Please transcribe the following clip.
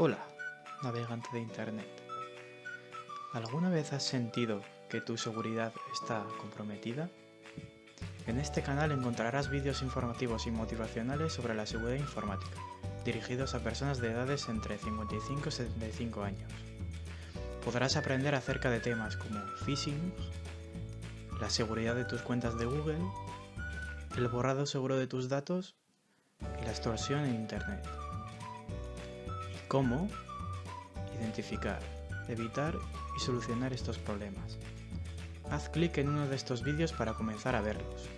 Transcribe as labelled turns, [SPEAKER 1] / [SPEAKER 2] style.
[SPEAKER 1] Hola, navegante de Internet. ¿Alguna vez has sentido que tu seguridad está comprometida? En este canal encontrarás vídeos informativos y motivacionales sobre la seguridad informática, dirigidos a personas de edades entre 55 y 75 años. Podrás aprender acerca de temas como phishing, la seguridad de tus cuentas de Google, el borrado seguro de tus datos y la extorsión en Internet. Cómo identificar, evitar y solucionar estos problemas. Haz clic en uno de estos vídeos para comenzar a verlos.